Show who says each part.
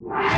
Speaker 1: you